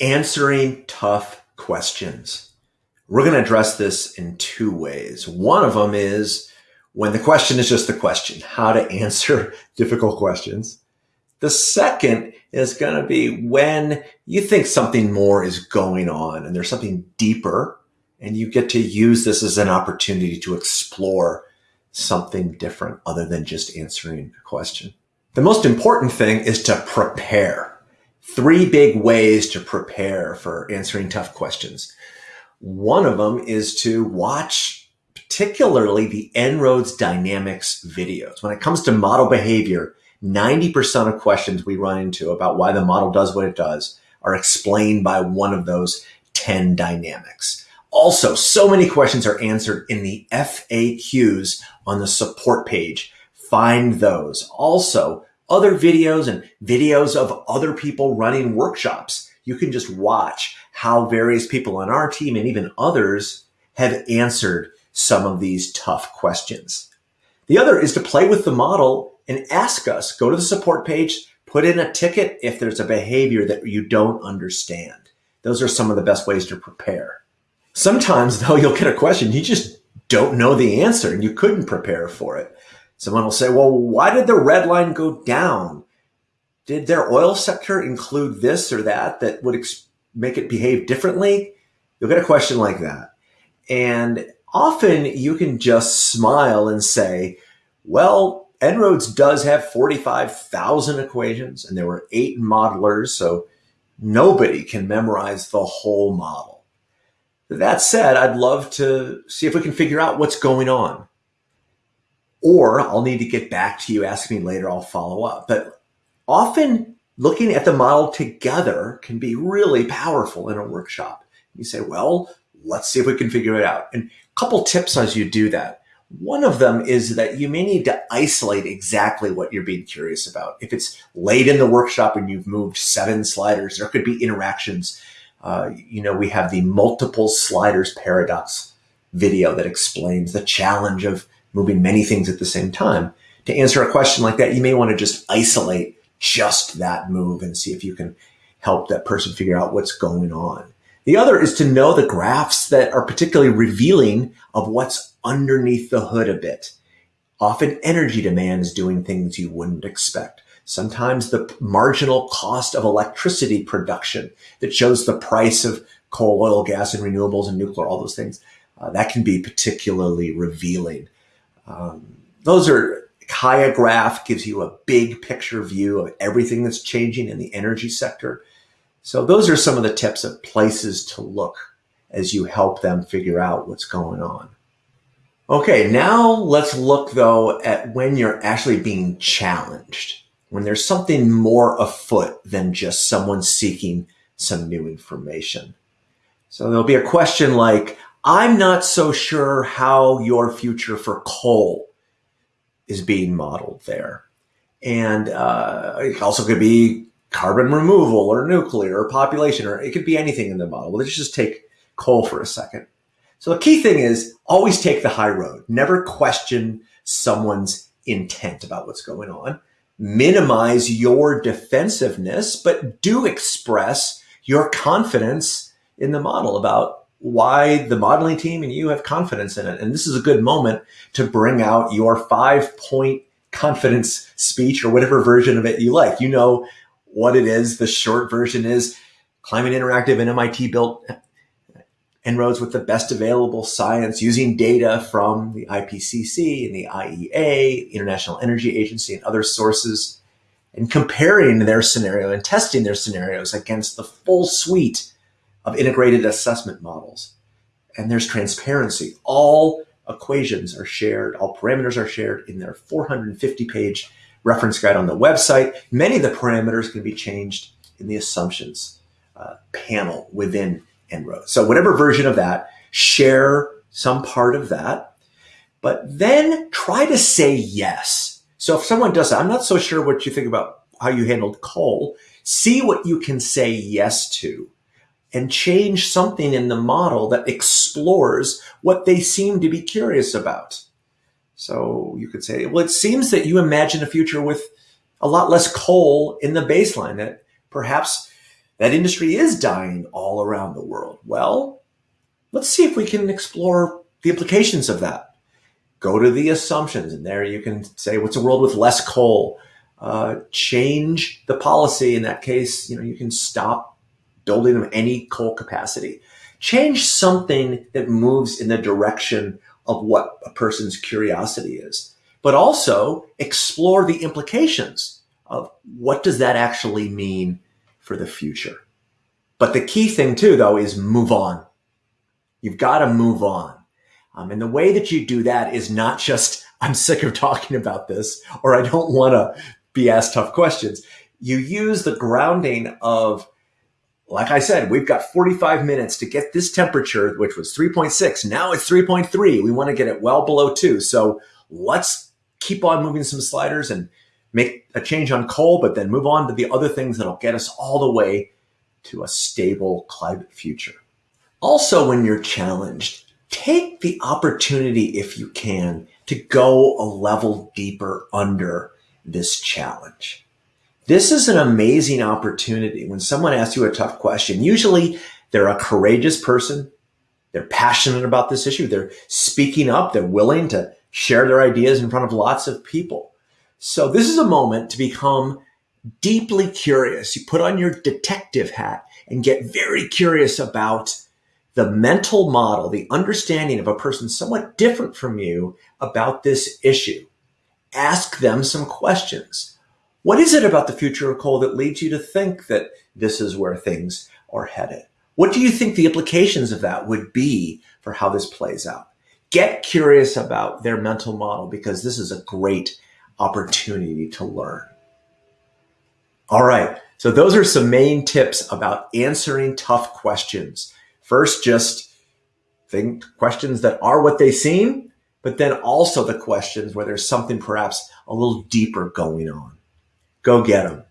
answering tough questions. We're going to address this in two ways. One of them is when the question is just the question, how to answer difficult questions. The second is going to be when you think something more is going on and there's something deeper and you get to use this as an opportunity to explore something different other than just answering a question. The most important thing is to prepare. Three big ways to prepare for answering tough questions. One of them is to watch particularly the En-ROADS Dynamics videos. When it comes to model behavior, 90% of questions we run into about why the model does what it does are explained by one of those 10 dynamics. Also, so many questions are answered in the FAQs on the support page. Find those. Also, other videos and videos of other people running workshops. You can just watch how various people on our team and even others have answered some of these tough questions. The other is to play with the model and ask us, go to the support page, put in a ticket if there's a behavior that you don't understand. Those are some of the best ways to prepare. Sometimes though, you'll get a question, you just don't know the answer and you couldn't prepare for it. Someone will say, well, why did the red line go down? Did their oil sector include this or that that would make it behave differently? You'll get a question like that. And often you can just smile and say, well, En-ROADS does have 45,000 equations and there were eight modelers. So nobody can memorize the whole model. That said, I'd love to see if we can figure out what's going on. Or I'll need to get back to you, ask me later, I'll follow up. But often looking at the model together can be really powerful in a workshop. You say, well, let's see if we can figure it out. And a couple tips as you do that. One of them is that you may need to isolate exactly what you're being curious about. If it's late in the workshop and you've moved seven sliders, there could be interactions uh, you know, we have the multiple sliders paradox video that explains the challenge of moving many things at the same time. To answer a question like that, you may want to just isolate just that move and see if you can help that person figure out what's going on. The other is to know the graphs that are particularly revealing of what's underneath the hood a bit. Often energy demand is doing things you wouldn't expect sometimes the marginal cost of electricity production that shows the price of coal, oil, gas, and renewables and nuclear, all those things. Uh, that can be particularly revealing. Um, those are Kaya graph gives you a big picture view of everything that's changing in the energy sector. So those are some of the tips of places to look as you help them figure out what's going on. Okay, now let's look though at when you're actually being challenged when there's something more afoot than just someone seeking some new information. So there'll be a question like, I'm not so sure how your future for coal is being modeled there. And uh, it also could be carbon removal or nuclear or population, or it could be anything in the model. let's just take coal for a second. So the key thing is always take the high road. Never question someone's intent about what's going on minimize your defensiveness, but do express your confidence in the model about why the modeling team and you have confidence in it. And this is a good moment to bring out your five point confidence speech or whatever version of it you like. You know what it is. The short version is Climate Interactive and MIT built En-ROADS with the best available science using data from the IPCC and the IEA, International Energy Agency, and other sources, and comparing their scenario and testing their scenarios against the full suite of integrated assessment models. And there's transparency. All equations are shared, all parameters are shared in their 450 page reference guide on the website. Many of the parameters can be changed in the assumptions uh, panel within En-ROADS. So whatever version of that, share some part of that, but then try to say yes. So if someone does that, I'm not so sure what you think about how you handled coal. See what you can say yes to and change something in the model that explores what they seem to be curious about. So you could say, well, it seems that you imagine a future with a lot less coal in the baseline that perhaps that industry is dying all around the world. Well, let's see if we can explore the implications of that. Go to the assumptions, and there you can say, what's a world with less coal? Uh, change the policy. In that case, you know, you can stop building them any coal capacity. Change something that moves in the direction of what a person's curiosity is, but also explore the implications of what does that actually mean for the future. But the key thing too, though, is move on. You've got to move on. Um, and the way that you do that is not just, I'm sick of talking about this, or I don't want to be asked tough questions. You use the grounding of, like I said, we've got 45 minutes to get this temperature, which was 3.6. Now it's 3.3. We want to get it well below two. So let's keep on moving some sliders and make a change on coal, but then move on to the other things that'll get us all the way to a stable climate future. Also, when you're challenged, take the opportunity, if you can, to go a level deeper under this challenge. This is an amazing opportunity when someone asks you a tough question. Usually they're a courageous person. They're passionate about this issue. They're speaking up. They're willing to share their ideas in front of lots of people. So this is a moment to become deeply curious. You put on your detective hat and get very curious about the mental model, the understanding of a person somewhat different from you about this issue. Ask them some questions. What is it about the future of coal that leads you to think that this is where things are headed? What do you think the implications of that would be for how this plays out? Get curious about their mental model because this is a great opportunity to learn. All right. So those are some main tips about answering tough questions. First, just think questions that are what they seem, but then also the questions where there's something perhaps a little deeper going on. Go get them.